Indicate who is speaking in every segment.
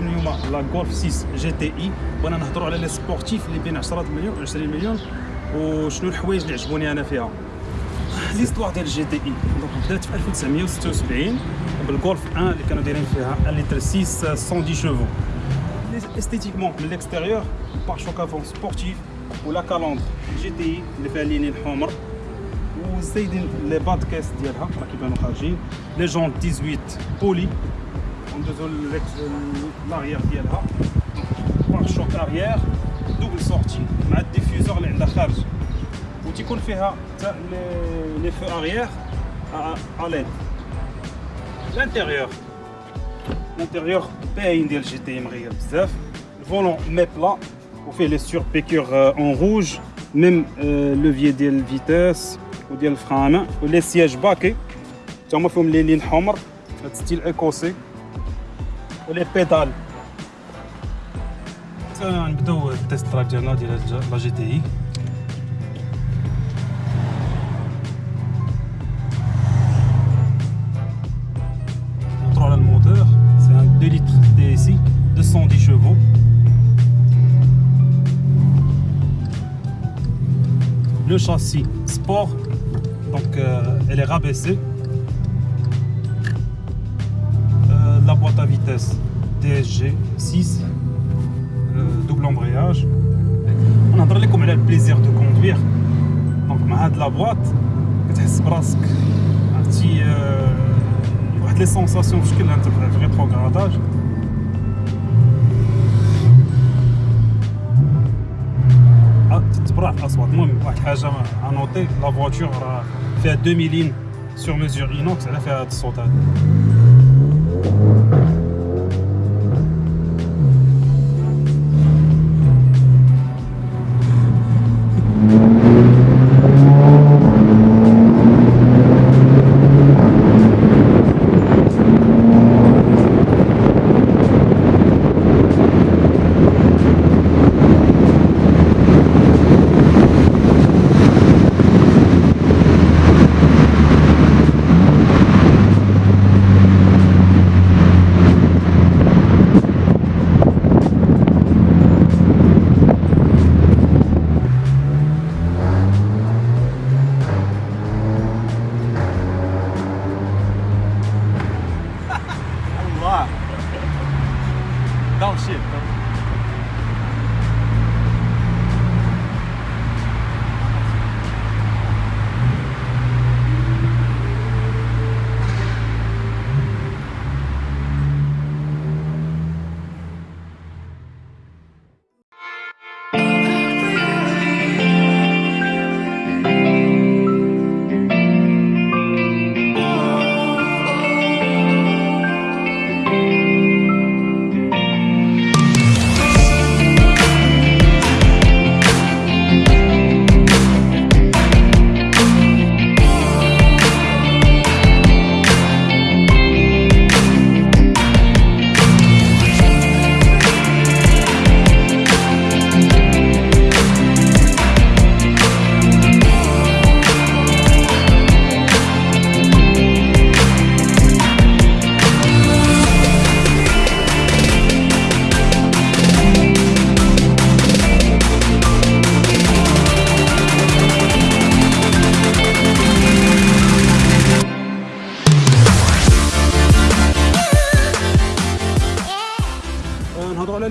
Speaker 1: لا جولف 6 جي تي اي. بغينا نهضروا على لي سبورتيف اللي بين 10 مليون و 20 مليون. وشنو الحوايج اللي عجبوني أنا فيها؟ ليستوار ديال الجي تي اي. دونك بدات في 1976 بالجولف 1 اللي كانوا دايرين فيها 1 لتر 6 110 شوفو أستيتيكمون من ليكستيريور بار شوك افون سبورتيف ولا كالوندر جي تي اي اللي فيها اللينين الحمر وزايدين لي باد كيس ديالها راه كيبانو خارجين. لي جون 18 بولي. l'arrière ديالها par choc arrière double sortie diffuseur feux arrière à l'aide. L'intérieur. L'intérieur pain ديال جي volant les surpiqûres euh, en rouge. Même euh, levier de vitesse ou de frein les sièges. Je vais style écossais les pétales. C'est un BDO euh, test la GTI. Contrôle le moteur. C'est un 2 litres DSI, 210 chevaux. Le châssis sport, donc euh, elle est rabaissée. boîte à vitesse DSG 6, euh, double embrayage. On a parlé comme elle le plaisir de conduire. Donc, ma de la boîte, c'est presque? Un petit. Euh, les sensations jusqu'à l'intérieur, le rétrogradage. à noter la voiture a fait 2000 lignes sur mesure inox elle a fait à sauter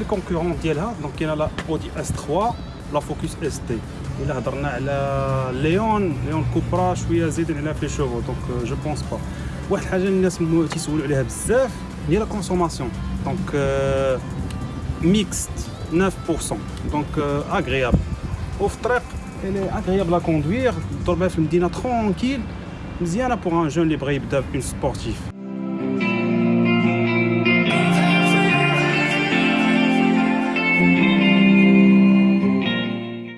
Speaker 1: les concurrents. Donc il y a la Audi S3, la Focus ST. Il a donné la Léon, Léon Cupra, je suis à Z, il a fait chevaux. Donc euh, je pense pas. Ouais, j'ai une question qui se ni la consommation. Donc euh, mixte, 9%. Donc euh, agréable. Off elle est agréable à conduire. Dormir, une dîner tranquille. Mais il y en a pour un jeune libre, une sportive.